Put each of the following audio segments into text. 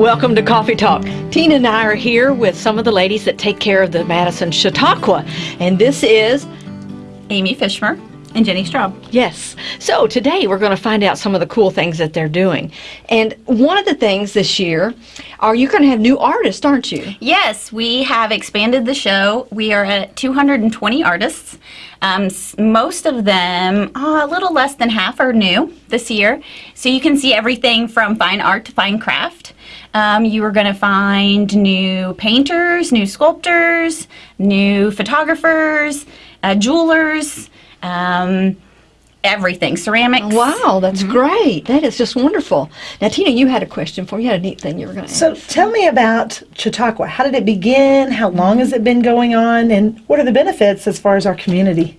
Welcome to Coffee Talk. Tina and I are here with some of the ladies that take care of the Madison Chautauqua, and this is Amy Fishmer and Jenny Straub. Yes. So today we're going to find out some of the cool things that they're doing. And one of the things this year are you're going to have new artists, aren't you? Yes, we have expanded the show. We are at 220 artists. Um, most of them, uh, a little less than half, are new this year. So you can see everything from fine art to fine craft. Um, you are going to find new painters, new sculptors, new photographers, uh, jewelers, um, everything, ceramics. Wow, that's mm-hmm. great. That is just wonderful. Now, Tina, you had a question for me. You had a neat thing you were going to ask. So tell me about Chautauqua. How did it begin? How long has it been going on? And what are the benefits as far as our community?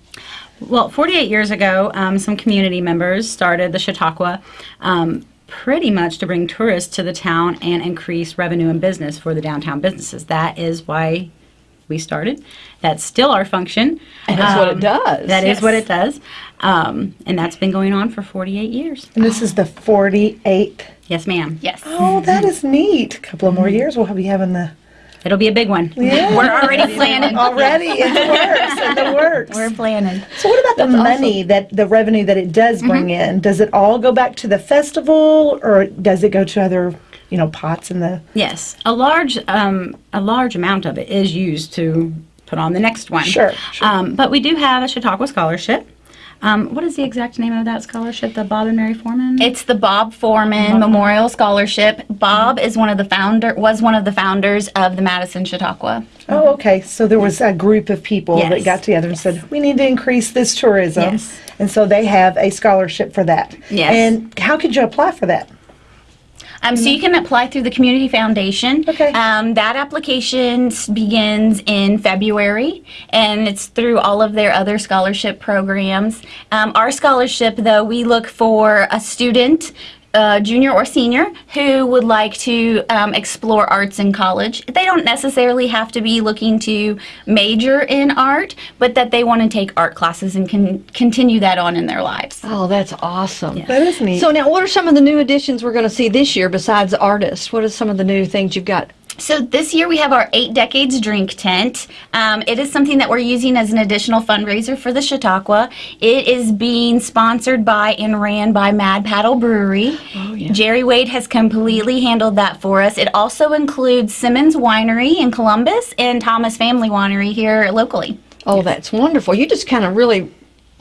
Well, 48 years ago, um, some community members started the Chautauqua um, pretty much to bring tourists to the town and increase revenue and business for the downtown businesses. That is why we started. That's still our function. And that's um, what it um, does. That yes. is what it does. Um, and that's been going on for 48 years. And this is the 48th? Yes, ma'am. Yes. Oh, that is neat. A couple of more years we'll be having the It'll be a big one. Yeah. We're already planning. already in the works. In the works. We're planning. So what about the That's money awesome. that the revenue that it does bring mm-hmm. in? Does it all go back to the festival or does it go to other you know pots in the Yes. A large um, a large amount of it is used to put on the next one. Sure. sure. Um, but we do have a Chautauqua scholarship. Um, what is the exact name of that scholarship? The Bob and Mary Foreman? It's the Bob Foreman Bob Memorial Scholarship. Bob is one of the founder was one of the founders of the Madison Chautauqua. Oh, okay. So there was a group of people yes. that got together and yes. said we need to increase this tourism, yes. and so they have a scholarship for that. Yes. And how could you apply for that? Um, so you can apply through the Community Foundation. Okay. Um, that application begins in February, and it's through all of their other scholarship programs. Um, our scholarship, though, we look for a student uh, junior or senior who would like to um, explore arts in college. They don't necessarily have to be looking to major in art, but that they want to take art classes and can continue that on in their lives. Oh, that's awesome. Yeah. That is neat. So now, what are some of the new additions we're going to see this year besides artists? What are some of the new things you've got so this year we have our Eight Decades Drink Tent. Um, it is something that we're using as an additional fundraiser for the Chautauqua. It is being sponsored by and ran by Mad Paddle Brewery. Oh, yeah. Jerry Wade has completely handled that for us. It also includes Simmons Winery in Columbus and Thomas Family Winery here locally. Oh, that's wonderful. You just kind of really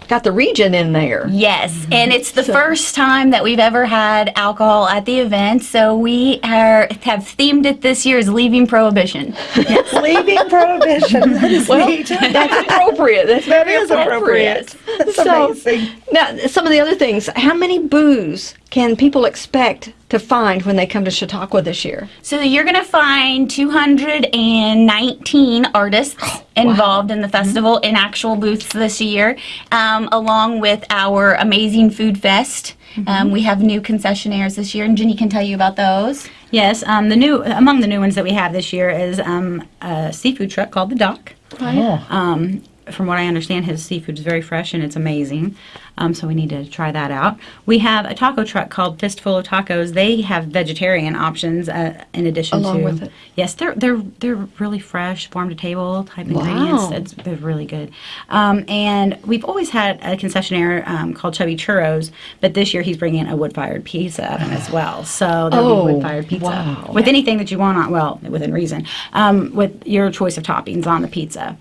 got the region in there. Yes, mm-hmm. and it's the so. first time that we've ever had alcohol at the event, so we are have themed it this year as Leaving Prohibition. Yes. Leaving Prohibition. That is well, neat. That's appropriate. That's that is appropriate. appropriate. That's so, amazing. Now, some of the other things. How many booths can people expect to find when they come to Chautauqua this year? So you're going to find 219 artists oh, involved wow. in the festival mm-hmm. in actual booths this year, um, along with our amazing food fest. Mm-hmm. Um, we have new concessionaires this year, and Jenny can tell you about those. Yes, um, the new among the new ones that we have this year is um, a seafood truck called the Dock. Oh. Um, from what I understand, his seafood is very fresh and it's amazing. Um, so we need to try that out. We have a taco truck called Fistful of Tacos. They have vegetarian options uh, in addition Along to. with it. Yes, they're they're they're really fresh, farm to table type wow. ingredients. It's, they're really good. Um, and we've always had a concessionaire um, called Chubby Churros, but this year he's bringing a wood fired pizza oven as well. So there'll oh, be wood fired pizza wow. with anything that you want on. Well, within reason, um, with your choice of toppings on the pizza.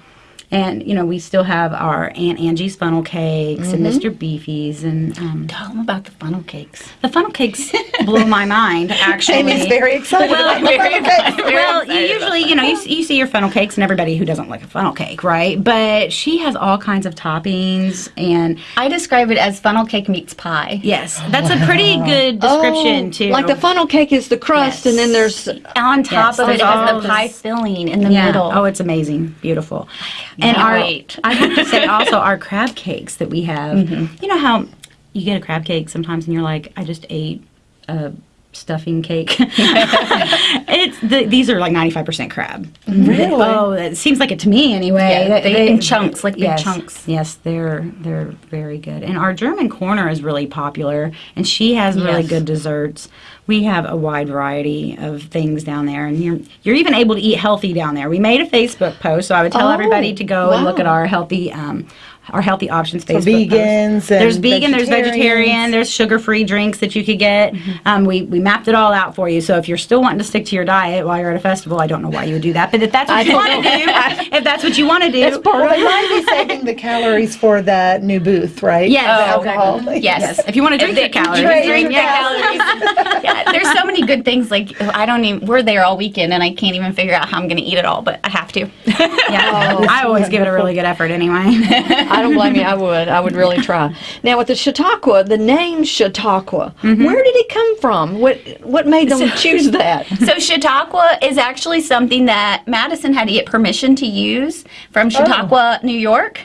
And, you know, we still have our Aunt Angie's funnel cakes mm-hmm. and Mr. Beefy's and um, tell them about the funnel cakes. The funnel cakes blew my mind, actually. Amy's very excited well, about very, funnel cakes. Well, you usually, you know, you, you see your funnel cakes and everybody who doesn't like a funnel cake, right? But she has all kinds of toppings and I describe it as funnel cake meets pie. Yes, that's a pretty good description oh, too. Like the funnel cake is the crust, yes. and then there's on top yes, of it is the pie filling in the yeah. middle. Oh, it's amazing, beautiful. And our wait. I have to say also our crab cakes that we have. Mm-hmm. You know how you get a crab cake sometimes and you're like, I just ate a stuffing cake. it's the, these are like 95% crab. Really? Oh, it seems like it to me anyway. Yeah, they- in chunks, like big yes, chunks. Yes, they're they're very good. And our German corner is really popular, and she has really good desserts. We have a wide variety of things down there, and you're you're even able to eat healthy down there. We made a Facebook post, so I would tell Oh, everybody to go and look at our healthy. Um, our healthy options Facebook. post. vegans and there's vegan, there's vegetarian, there's sugar-free drinks that you could get. Mm-hmm. Um, we we mapped it all out for you. So if you're still wanting to stick to your diet while you're at a festival, I don't know why you would do that. But if that's what you want to do, if that's what you want to do, Well, they might be saving the calories for the new booth, right? Yes. Oh, alcohol. Yes. yes, if you want to drink your calories, drink drink your your calories. yeah, there's so many good things. Like I don't even. We're there all weekend, and I can't even figure out how I'm going to eat it all, but I have to. yeah, Oh, I always give it a really good effort anyway. I don't blame you. I would. I would really try. Now with the Chautauqua, the name Chautauqua, Mm-hmm. where did it come from? What what made them choose that? So Chautauqua is actually something that Madison had to get permission to use from Chautauqua, New York.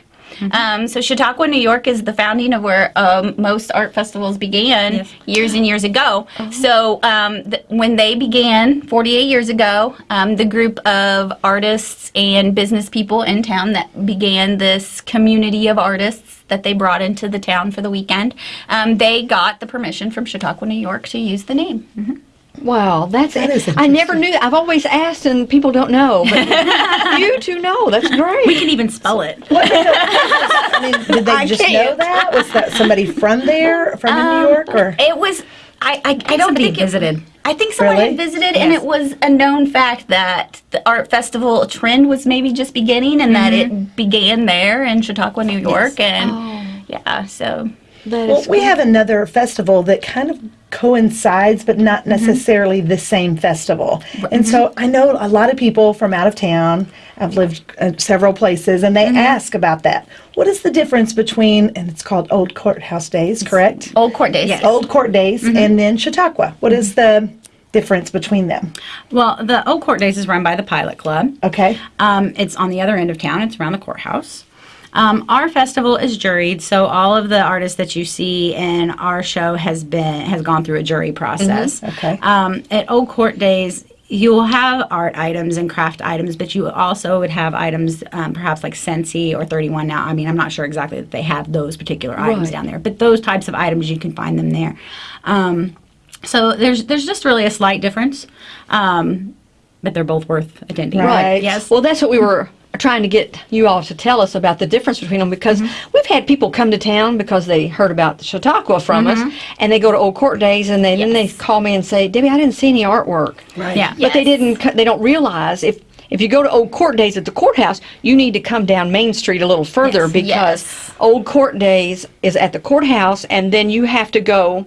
Um, so Chautauqua, New York is the founding of where um, most art festivals began Yes. years and years ago. So um, th- when they began 48 years ago, um, the group of artists and business people in town that began this community of artists that they brought into the town for the weekend, um, they got the permission from Chautauqua, New York to use the name. Wow, that's That is I never knew. I've always asked, and people don't know. But you two know. That's great. we can even spell it. I mean, did they I just know can't. that? Was that somebody from there, from Um, New York, or? It was. I. I, I don't somebody think it- visited. I think someone Really? had visited, and it was a known fact that the art festival trend was maybe just beginning, and that it began there in Chautauqua, New York, and yeah. So That Well, is we have another festival that kind of coincides, but not necessarily the same festival. And so I know a lot of people from out of town. I've lived uh, several places, and they ask about that. What is the difference between, and it's called Old Courthouse Days, correct? old court days. Yes. Old Court Days, and then Chautauqua. What is the difference between them? Well, the Old Court Days is run by the Pilot Club. Okay. Um, it's on the other end of town. It's around the courthouse. Um, our festival is juried, so all of the artists that you see in our show has been has gone through a jury process. Okay. Um, at Old Court Days, you'll have art items and craft items, but you also would have items, um, perhaps like Scentsy or 31 Now. I mean, I'm not sure exactly that they have those particular items Right. down there, but those types of items you can find them there. Um, so there's there's just really a slight difference, um, but they're both worth attending. Right. Yes. Well, that's what we were trying to get you all to tell us about the difference between them because Mm-hmm. we've had people come to town because they heard about the Chautauqua from Mm-hmm. us and they go to Old Court Days and they, then they call me and say, Debbie, I didn't see any artwork. Right. Yeah. But they didn't. They don't realize if if you go to Old Court Days at the courthouse, you need to come down Main Street a little further Yes. because Yes. Old Court Days is at the courthouse, and then you have to go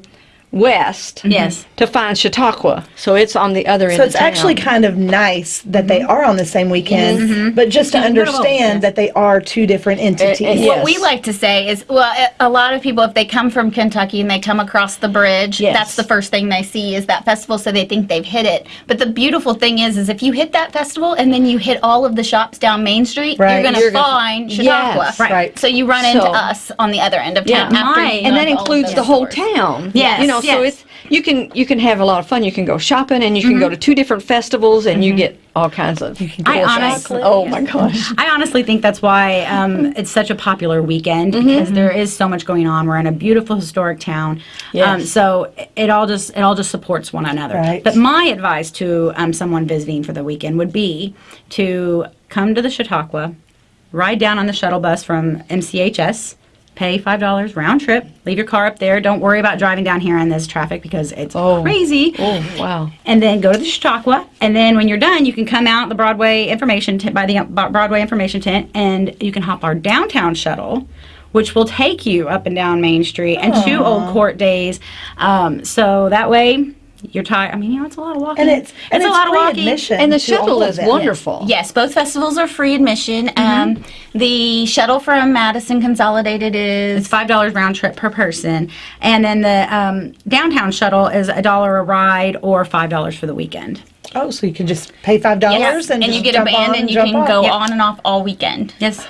west. Yes. To find Chautauqua, so it's on the other end. So of it's actually kind of nice that they mm-hmm. are on the same weekend, mm-hmm. but just to Yeah, they're both, understand yes. that they are two different entities. it- What Yes. we like to say is, well, a- a lot of people, if they come from Kentucky and they come across the bridge, Yes. that's the first thing they see is that festival, so they think they've hit it. But the beautiful thing is, is if you hit that festival and then you hit all of the shops down Main Street, Right. you're going You're to gonna- find Chautauqua. Yes, right. So you run into us on the other end of Yeah, town. after my- and that includes those the whole town. Yes, you know, so yes. it's you can you can have a lot of fun. You can go shopping, and you can go to two different festivals, and you get all kinds of. I honestly- oh my gosh, I honestly think that's why um, it's such a popular weekend Mm-hmm. because there is so much going on. We're in a beautiful historic town, um, so it- it all just it all just supports one another. Right. But my advice to um, someone visiting for the weekend would be to come to the Chautauqua, ride down on the shuttle bus from MCHS. Pay five dollars round trip. Leave your car up there. Don't worry about driving down here in this traffic because it's Oh. crazy oh wow. and then go to the Chautauqua, and then when you're done, you can come out the Broadway information tent by the uh, Broadway information tent, and you can hop our downtown shuttle, which will take you up and down Main Street and to Old Court Days. Um, so that way, you're tired. I mean, you know, it's a lot of walking. and it's and a lot of walking. admission And the shuttle is wonderful. Yes, both festivals are free admission. Um, the shuttle from Madison Consolidated is It's five dollars round trip per person, and then the um, downtown shuttle is a dollar a ride or five dollars for the weekend. Oh, so you can just pay five dollars Yes, and, and, just you get a band on and you can off. go Yep. on and off all weekend. Yes.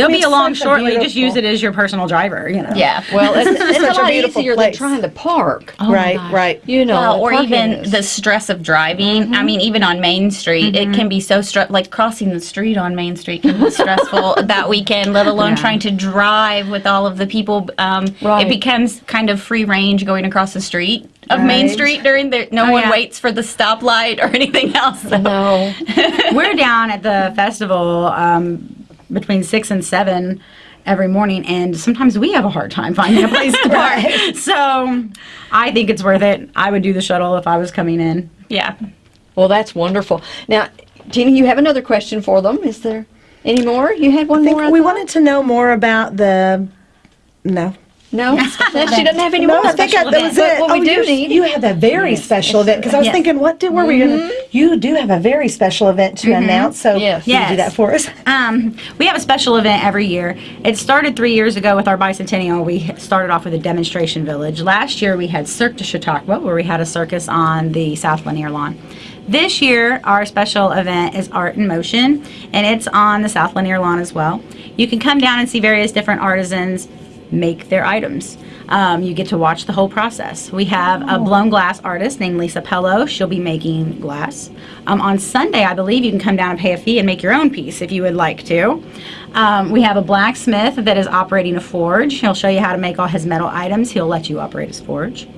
They'll be It's along such a shortly. Just use it as your personal driver. You know. Yeah. Well, it's, it's Such a a lot beautiful easier than place. trying to park. right, right. You know, Well, or even is- the stress of driving. I mean, even on Main Street, it can be so stress. Like crossing the street on Main Street can be stressful that weekend. Let alone Yeah. trying to drive with all of the people. Um, Right. It becomes kind of free range going across the street of Main Street during the. No Oh, one yeah. waits for the stoplight or anything else. So. no. We're down at the festival um, between six and seven every morning, and sometimes we have a hard time finding a place to park. So I think it's worth it. I would do the shuttle if I was coming in. Yeah. Well, that's wonderful. Now, Tina, you have another question for them. Is there any more? You had one I think more. We thought? wanted to know more about the. No. No, she doesn't have any No, more. I think I, that was it. what we Oh, do you- need- You have a very special event because I was Yes. thinking, what did, were we going to? You do have a very special event to announce, so Yes. you do that for us. Um, we have a special event every year. It started three years ago with our bicentennial. We started off with a demonstration village. Last year we had Cirque de Chautauqua, where we had a circus on the South Lanier lawn. This year, our special event is Art in Motion, and it's on the South Lanier lawn as well. You can come down and see various different artisans make their items. Um, you get to watch the whole process. We have a blown glass artist named Lisa Pello. She'll be making glass. Um, on Sunday, I believe you can come down and pay a fee and make your own piece if you would like to. Um, we have a blacksmith that is operating a forge. He'll show you how to make all his metal items. He'll let you operate his forge.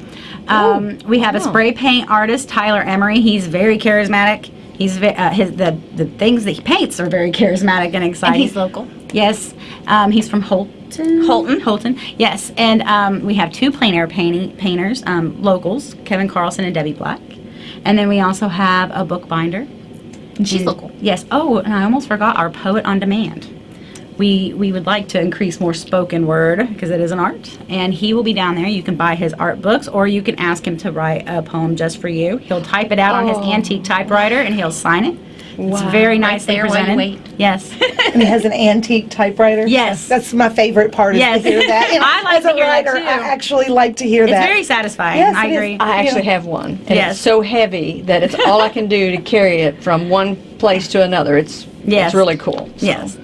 Um, we have a spray paint artist, Tyler Emery. He's very charismatic. He's uh, his the the things that he paints are very charismatic and exciting. And he's local. Yes, um, he's from Holton. Holton. Holton. Yes, and um, we have two plein air painting painters, um, locals, Kevin Carlson and Debbie Black, and then we also have a bookbinder. And she's local. Yes. Oh, and I almost forgot our poet on demand. We we would like to increase more spoken word because it is an art, and he will be down there. You can buy his art books, or you can ask him to write a poem just for you. He'll type it out on his antique typewriter, and he'll sign it. It's very nicely there while you presented. wait. Yes. And he has an antique typewriter. Yes. That's my favorite part is Yes. to hear that. And I like as to a hear that, writer, too. I actually like to hear that. It's that. very satisfying. Yes, I it is. agree. I actually have one, and Yes. it's so heavy that it's all I can do to carry it from one place to another. It's Yes. it's really cool. So. Yes.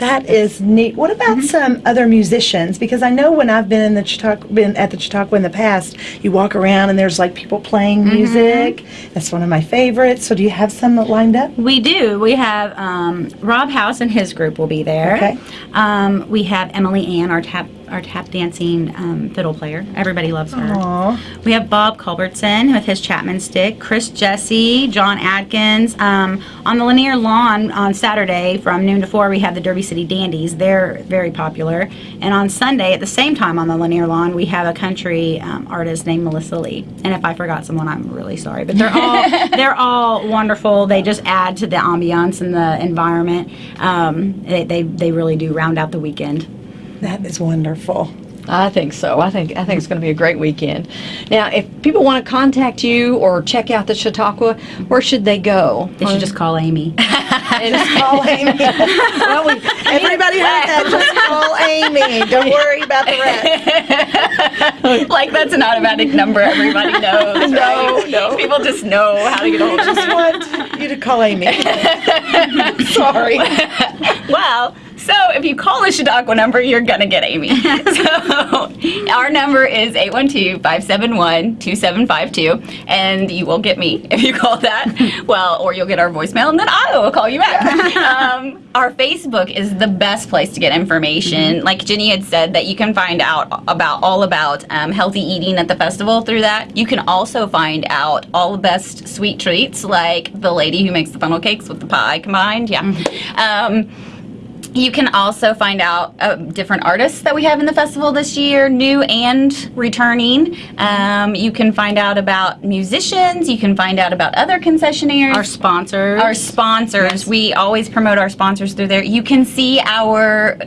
That is neat. What about Mm-hmm. some other musicians? Because I know when I've been in the Chautauqua, been at the Chautauqua in the past, you walk around and there's like people playing Mm-hmm. music. That's one of my favorites. So do you have some lined up? We do. We have um, Rob House and his group will be there. Okay. Um, we have Emily Ann, our tap our tap dancing um, fiddle player. Everybody loves her. Aw. We have Bob Culbertson with his Chapman stick, Chris Jesse, John Adkins. Um, on the Lanier Lawn on Saturday from noon to 4, we have the Derby City Dandies. They're very popular. And on Sunday, at the same time on the Lanier Lawn, we have a country um, artist named Melissa Lee. And if I forgot someone, I'm really sorry. But they're all they're all wonderful. They just add to the ambiance and the environment. Um, they, they, they really do round out the weekend. That is wonderful. I think so. I think I think it's going to be a great weekend. Now, if people want to contact you or check out the Chautauqua, where should they go? They should just call Amy. And- Call Amy. well, we, Everybody heard that. Just call Amy. Don't worry about the rest. like that's an automatic number everybody knows. No, right? no. People just know how to get hold of Just want you to call Amy. Sorry. Well, so if you call the Chautauqua number, you're gonna get Amy. so our number is 812-571-2752, and you will get me if you call that. Well, or you'll get our voicemail, and then I will call you back. um, our Facebook is the best place to get information. Like Jenny had said, that you can find out about all about um, healthy eating at the festival through that. You can also find out all the best sweet treats, like the lady who makes the funnel cakes with the pie combined. Yeah. Um, you can also find out uh, different artists that we have in the festival this year, new and returning. Um, you can find out about musicians. You can find out about other concessionaires. Our sponsors. Our sponsors. Yes. We always promote our sponsors through there. You can see our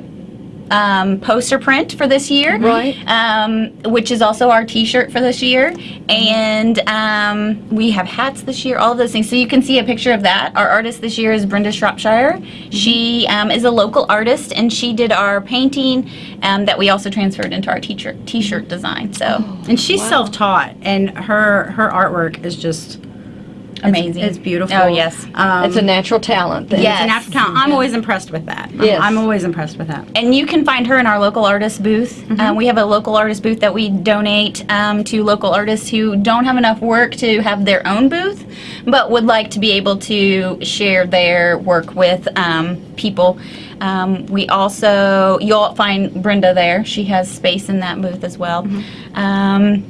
um, poster print for this year, Right. Um, which is also our T-shirt for this year, and um, we have hats this year. All of those things. So you can see a picture of that. Our artist this year is Brenda Shropshire. She um, is a local artist, and she did our painting um, that we also transferred into our T-shirt T-shirt design. So. and she's self-taught and her her artwork is just amazing. It's beautiful. Oh yes. Um, it's a natural talent. Then. Yes. it's a natural talent. I'm always impressed with that. I'm- Yes. I'm always impressed with that. And you can find her in our local artist booth. Mm-hmm. Um, we have a local artist booth that we donate um, to local artists who don't have enough work to have their own booth, but would like to be able to share their work with um, people. Um, we also, you'll find Brenda there. She has space in that booth as well. Um,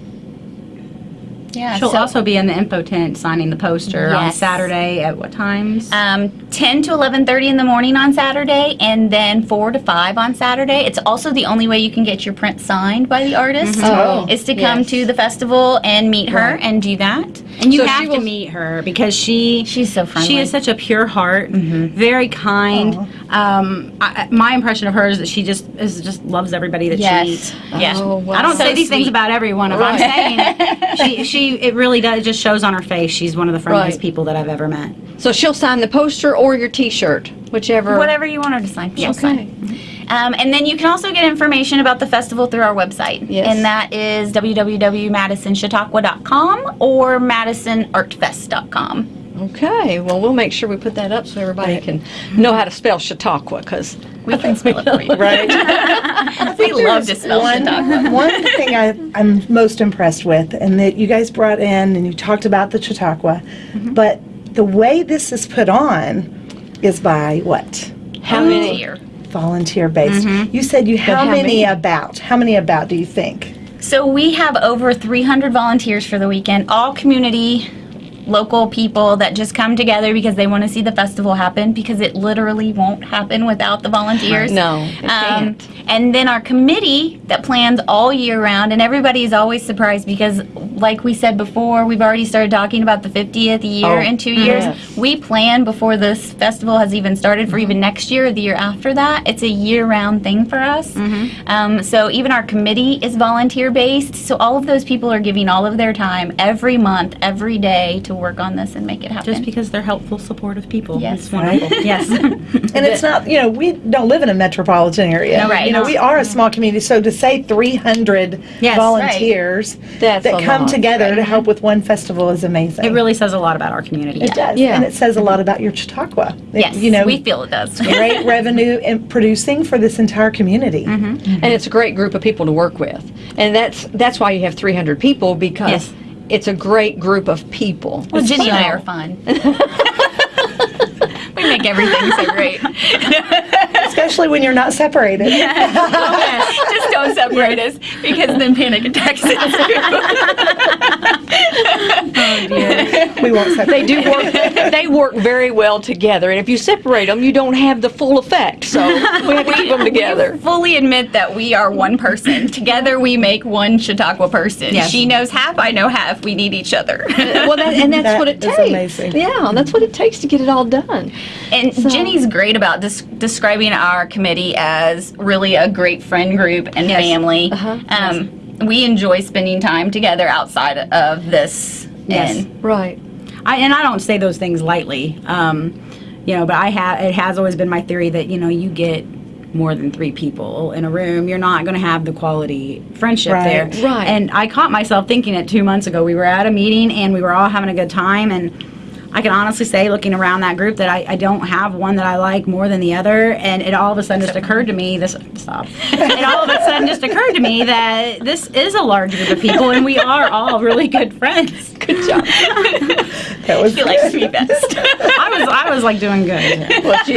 yeah, Mm-hmm. She'll so- also be in the info tent signing the poster on Saturday at what times? um, 10 to 11.30 in the morning on saturday and then 4 to 5 on saturday it's also the only way you can get your print signed by the artist Oh, is to come yes. to the festival and meet her Right. and do that and you so have to meet her because she She's so friendly. She is such a pure heart, very kind. Um, I, I- my impression of her is that she just is just loves everybody that yes she meets. yeah Oh, wow. I don't So say these things about everyone. If I'm saying she, she, it really does. It just shows on her face. She's one of the friendliest Right. people that I've ever met. So she'll sign the poster or your T-shirt, whichever. whatever you want her to sign she'll Okay. sign. Um, and then you can also get information about the festival through our website. Yes. And that is www.madisonchautauqua.com or madisonartfest.com. Okay. Well, we'll make sure we put that up so everybody can know how to spell Chautauqua because We can spell it for you. Right. We love to spell one, Chautauqua. one thing I, I'm most impressed with, and that you guys brought in and you talked about the Chautauqua, Mm-hmm. but the way this is put on is by what? how many? Volunteer based. Mm-hmm. You said you how, how many, many? about? How many about do you think? So we have over 300 volunteers for the weekend, all community, local people that just come together because they want to see the festival happen because it literally won't happen without the volunteers. No, it Um, can't. and then our committee that plans all year round, and everybody is always surprised because, like we said before, we've already started talking about the 50th year Oh, in two years. yes. We plan before this festival has even started for even next year or the year after that. It's a year round thing for us. Um, so even our committee is volunteer based. So all of those people are giving all of their time every month, every day to work on this and make it happen. Just because they're helpful, supportive people. Yes. It's wonderful. yes. And it's not, you know, we don't live in a metropolitan area. No, right. You know, we are a mm-hmm. small community. So to say 300 Yes, volunteers That's that come lot. together to help with one festival is amazing. It really says a lot about our community. It does. Yeah. And it says a lot about your Chautauqua. It- yes, You know, we feel it does. great revenue in producing for this entire community. Mm-hmm. Mm-hmm. and it's a great group of people to work with, and that's that's why you have 300 people because Yes. It's a great group of people. Well, Jenny and I are fun. we make everything so great. Especially when you're not separated. Just don't separate us because then panic attacks oh, We won't separate. They do work. they work very well together, and if you separate them, you don't have the full effect. So we have to keep them together. fully admit that we are one person. Together we make one Chautauqua person. Yes. She knows half, I know half. We need each other. Uh, well, that, and that's That what it takes. amazing. Yeah, that's what it takes to get it all done. And Jenny's great about des- describing our committee as really a great friend group and family. Uh-huh. Um, We enjoy spending time together outside of this. Yes. And Right. I, and I don't say those things lightly, um, you know. But I have. It has always been my theory that you know you get more than three people in a room, you're not going to have the quality friendship Right. there. Right. And I caught myself thinking it two months ago. We were at a meeting and we were all having a good time and. I can honestly say, looking around that group, that I, I don't have one that I like more than the other, and it all of a sudden just occurred to me. This stop. it all of a sudden just occurred to me that this is a large group of people, and we are all really good friends. Good job. That was She likes me best. I was I was like doing good. Well, she,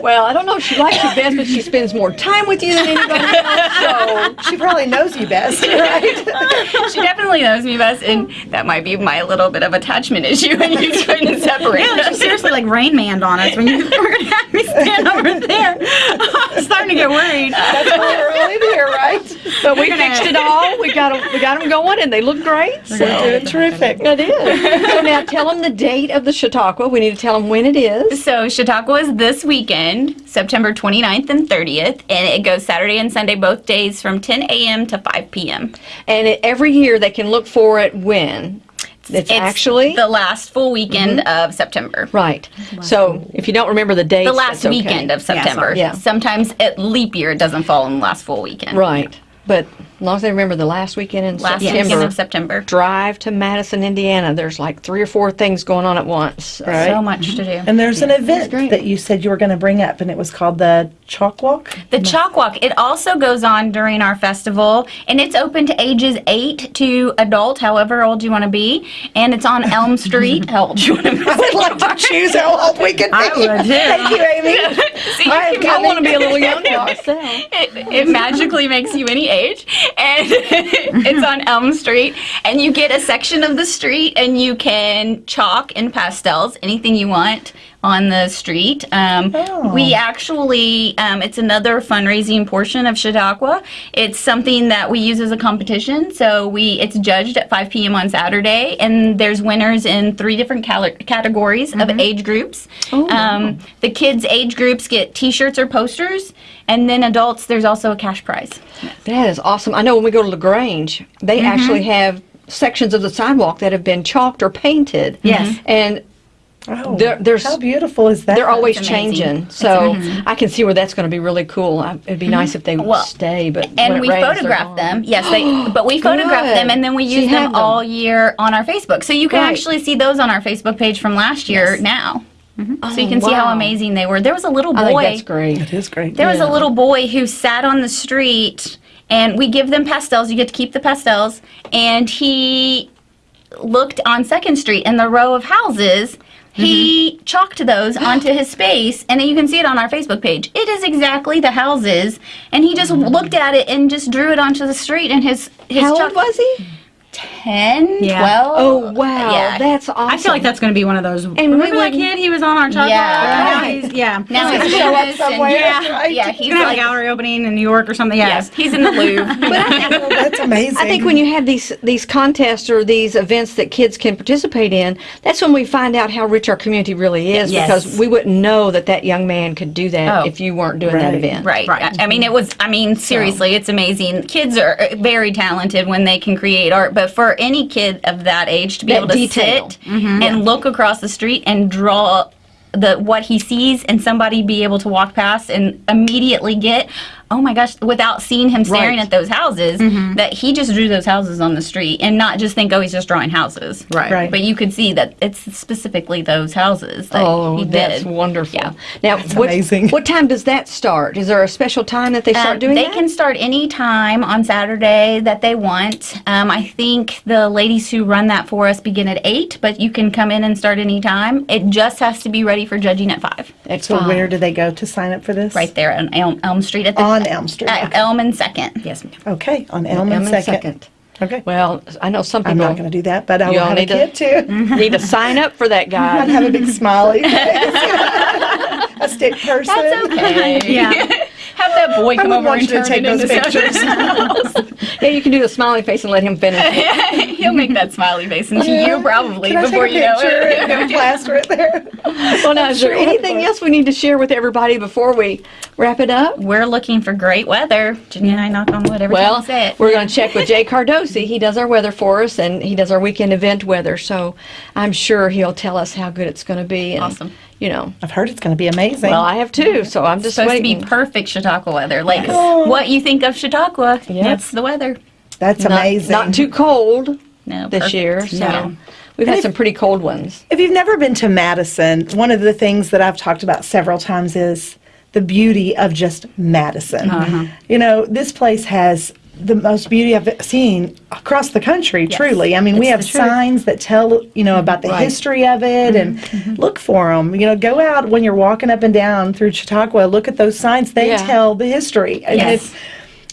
well, I don't know if she likes you best, but she spends more time with you than anybody else. So She probably knows you best, right? she definitely knows me best, and that might be my little bit of attachment issue, and you couldn't separate Yeah, like she seriously like Rain Manned on us when you were gonna have me stand over there. I'm starting to get worried. That's why we're all in here, right? but we fixed it all. We got them. We got them going, and they look great. So. We're doing terrific. It is. So now tell them the date of the Chautauqua. We need to tell them when it is. So Chautauqua is this weekend, September 29th and 30th, and it goes Saturday and Sunday both days from 10 a.m. to 5 p.m. And it, every year they can look for it when. It's, actually the last full weekend mm-hmm. of September. right. So if you don't remember the date, The last weekend of September. Yeah. Sometimes at leap year it doesn't fall on the last full weekend. Right. But As long as they remember the last weekend in Last September. weekend of September. Drive to Madison, Indiana. There's like three or four things going on at once. Right. So much to do. And there's an event that you said you were going to bring up, and it was called the Chalk Walk. The Chalk Walk, it also goes on during our festival, and it's open to ages 8 to adult, however old you want to be. And it's on Elm Street. How old you want to be? I would like to choose how old we can be. I would too. Thank you, Amy. You I I want to be a little younger. myself. it, it magically makes you any age. And it's on elm street. And you get a section of the street and you can chalk and pastels anything you want on the street um, Oh. we actually um, it's another fundraising portion of chautauqua it's something that we use as a competition so we it's judged at 5 p.m on saturday and there's winners in three different categories of age groups um, the kids age groups get t-shirts or posters and then adults there's also a cash prize That is awesome. I know when we go to LaGrange, they Mm-hmm. actually have sections of the sidewalk that have been chalked or painted. Yes. And Oh, There- there's- how beautiful is that? they're always changing. So I can see where that's going to be really cool. I- It'd be nice if they would Mm-hmm. Well, stay, but and we rains, photograph them. Yes, they. But we photograph them, and then we use them, them. all year on our Facebook. So you can Right. actually see those on our Facebook page from last year now. So you can see how amazing they were. There was a little I think boy. that's great. It is great. There was a little boy who sat on the street, and we give them pastels. You get to keep the pastels, and he looked on Second Street in the row of houses. He Mm-hmm. chalked those onto his space, and you can see it on our Facebook page. It is exactly the houses, and he just looked at it and just drew it onto the street. And his his Mm-hmm. How chalk- old was he? 10, Yeah. 12. Oh, wow. Yeah. That's awesome. I feel like that's going to be one of those. And remember that wouldn't- kid? He was on our chalk Yeah. walk? Now he's- Yeah. now he's show up famous and- somewhere, yeah, right? yeah, He's he's going to have a gallery opening in New York or something. Yeah. yes, he's in the Louvre. Oh, that's amazing. I think when you have these these contests or these events that kids can participate in, that's when we find out how rich our community really is. Yes. Because we wouldn't know that that young man could do that Oh. if you weren't doing that event. Right. Right. I I mean, it was, I mean, seriously, it's amazing. Kids are uh, very talented when they can create art, but for any kid of that age to be That able to detail. sit and look across the street and draw the what he sees and somebody be able to walk past and immediately get oh my gosh without seeing him staring Right. at those houses that he just drew those houses on the street and not just think oh he's just drawing houses Right. Right. but you could see that it's specifically those houses that Oh, he that's wonderful. Yeah. Now, what, amazing. what time does that start? Is there a special time that they start Um, doing they that? can start any time on Saturday that they want. Um, I think the ladies who run that for us begin at 8, but you can come in and start any time. It just has to be ready for judging at 5. At So five. where do they go to sign up for this? Right there on Elm, Elm Street. At the, On Elm Street. Uh, At Elm and 2nd. Yes, ma'am. Okay, on Elm Elm and and Second. Okay. Well, I know some people I'm not going to do that, but I You will all have a need to- kid too. need to sign up for that I'd guy. have a big smiley face. a stick person. That's okay. Yeah. Have that boy I come would over want and you to turn take it those into pictures. something yeah, you can do the smiley face and let him finish. He'll make that smiley face into you probably Can I before take you a know it. and plaster it there? well, now, is there anything else we need to share with everybody before we wrap it up? We're looking for great weather. Jenny and I knock on wood every Well, we say it. we're going to check with Jay Cardosi. He does our weather for us, and he does our weekend event weather. So I'm sure he'll tell us how good it's going to be. And, Awesome. You know, I've heard it's going to be amazing. well, I have too. So I'm just supposed to be perfect Chautauqua weather. Like what you think of Chautauqua, that's the weather. That's not, amazing. not too cold No, this perfect. year. So No. we've had if- some pretty cold ones. If you've never been to Madison, one of the things that I've talked about several times is the beauty of just Madison. Uh-huh. You know, this place has the most beauty I've seen across the country, Yes. truly. I mean, we have signs that tell, you know, about the Right. history of it and look for them. You know, go out when you're walking up and down through Chautauqua, look at those signs. They Yeah. tell the history. And Yes. it's,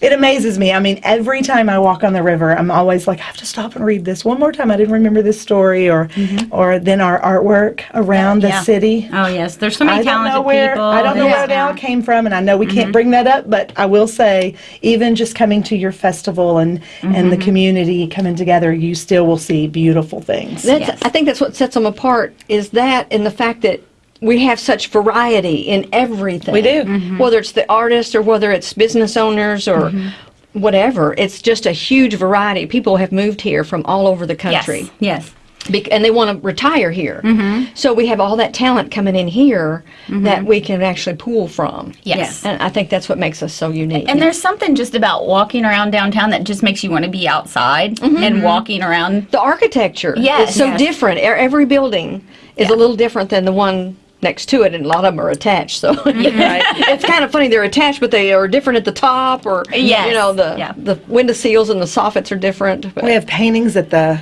it amazes me. I mean, every time I walk on the river, I'm always like, I have to stop and read this one more time. I didn't remember this story, or, mm-hmm. or then our artwork around the Yeah. city. Oh, yes. There's so many I don't talented know where people. I don't know Yes, where they all came from, and I know we can't mm-hmm. bring that up, but I will say, even just coming to your festival and and the mm-hmm. community coming together, you still will see beautiful things. That's, Yes. I think that's what sets them apart is that and the fact that we have such variety in everything. We do. Mm-hmm. Whether it's the artists or whether it's business owners or mm-hmm. whatever. It's just a huge variety. People have moved here from all over the country. Yes. Bec- and they want to retire here. Mm-hmm. So we have all that talent coming in here mm-hmm. that we can actually pull from. Yes. And I think that's what makes us so unique. And there's something just about walking around downtown that just makes you want to be outside and walking around. the architecture Yes. is so Yes. different. Every building is a little different than the one next to it, and a lot of them are attached. So it's kind of funny they're attached, but they are different at the top, or Yes. you know the Yeah. the window seals and the soffits are different. But We have paintings at the.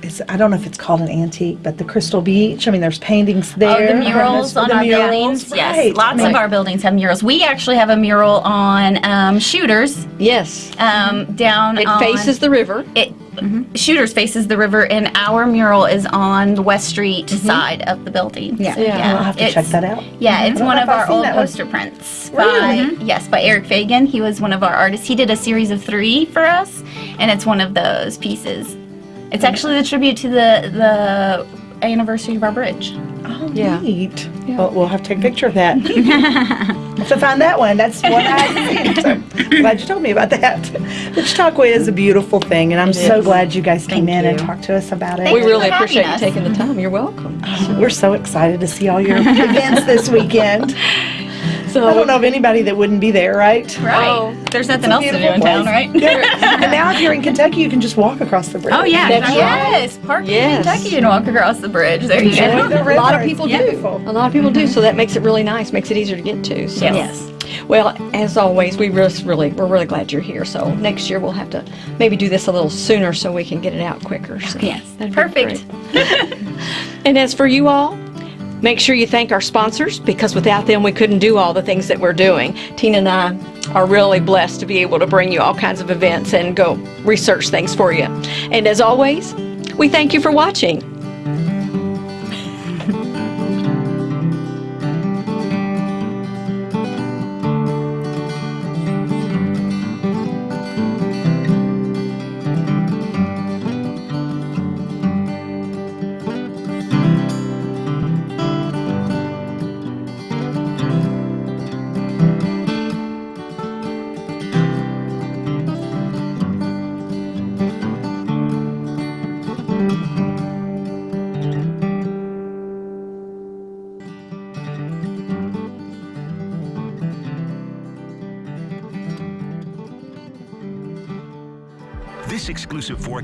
Is, I don't know if it's called an antique, but the Crystal Beach. I mean, there's paintings Oh, there. the murals The on our murals, buildings. right. Yes, lots I mean, of our buildings have murals. We actually have a mural on um, Shooters yes, um, down. it on, faces the river. It Mm-hmm. Shooters faces the river, and our mural is on the West Street mm-hmm. side of the building. Yeah. So, Yeah. I'll have to check that out. Yeah, mm-hmm. it's one of our old that one. poster prints Really? by yes by Eric Fagan. He was one of our artists. He did a series of three for us, and it's one of those pieces. It's actually the tribute to the the anniversary of our bridge. Oh, Yeah. neat. Well, we'll have to take a picture of that. to find that one. That's what I haven't. So glad you told me about that. The Chautauqua is a beautiful thing, and I'm so is. glad you guys came Thank in and talked to us about it. Thank we really for having appreciate you taking the time. You're welcome. Oh, we're so excited to see all your events this weekend. So I don't know of anybody that wouldn't be there, right? Right. Oh, There's nothing else to do Beautiful in town, place. right? and now if you're in Kentucky, you can just walk across the bridge. Oh yeah. That's exactly. right. Yes, park Yes. in Kentucky and walk across the bridge. There you go. the a lot of people do. beautiful. A lot of people do. So that makes it really nice. Makes it easier to get to. So. Yes. Well, as always, we just really we're really glad you're here. So next year we'll have to maybe do this a little sooner so we can get it out quicker. So Yes. that'd Perfect. and as for you all, make sure you thank our sponsors because without them we couldn't do all the things that we're doing. Tina and I are really blessed to be able to bring you all kinds of events and go research things for you. And as always, we thank you for watching.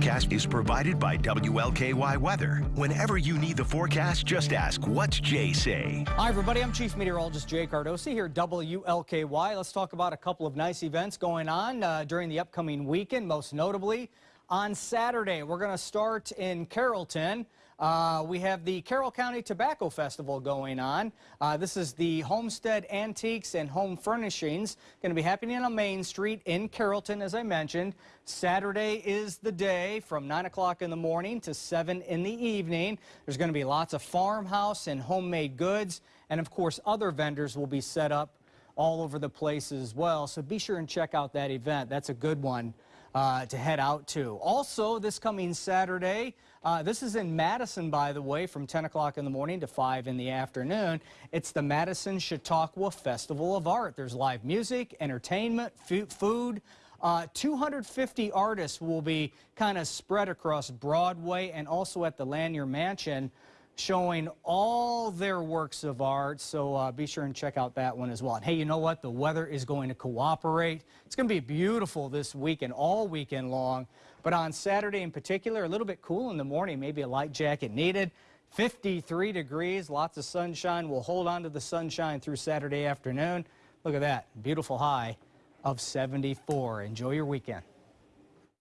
Forecast is provided by WLKY Weather. Whenever you need the forecast, just ask, What's Jay say? Hi, everybody. I'm Chief Meteorologist Jay Cardosi here at WLKY. Let's talk about a couple of nice events going on uh, during the upcoming weekend, most notably on Saturday. We're going to start in Carrollton. Uh, we have the Carroll County Tobacco Festival going on. Uh, this is the Homestead Antiques and Home Furnishings. Going to be happening on Main Street in Carrollton, as I mentioned. Saturday is the day from 9 o'clock in the morning to 7 in the evening. There's going to be lots of farmhouse and homemade goods. And of course, other vendors will be set up all over the place as well. So be sure and check out that event. That's a good one uh, to head out to. Also, this coming Saturday, uh, this is in Madison, by the way, from 10 o'clock in the morning to 5 in the afternoon. It's the Madison Chautauqua Festival of Art. There's live music, entertainment, food. Uh, 250 artists will be kind of spread across Broadway and also at the Lanier Mansion showing all their works of art. So uh, be sure and check out that one as well. And hey, you know what? The weather is going to cooperate. It's going to be beautiful this weekend, all weekend long. But on Saturday in particular, a little bit cool in the morning, maybe a light jacket needed. 53 degrees, lots of sunshine. We'll hold on to the sunshine through Saturday afternoon. Look at that, beautiful high of 74. Enjoy your weekend.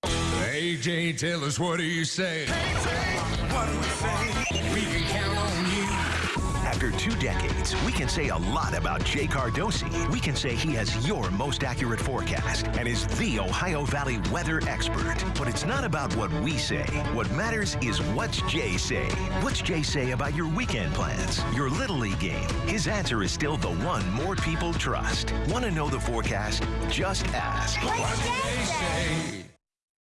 AJ, tell us what do you say? We can count on you. After two decades, we can say a lot about Jay Cardosi. We can say he has your most accurate forecast and is the Ohio Valley weather expert. But it's not about what we say. What matters is what's Jay say. What's Jay say about your weekend plans, your Little League game? His answer is still the one more people trust. Want to know the forecast? Just ask. What do they say?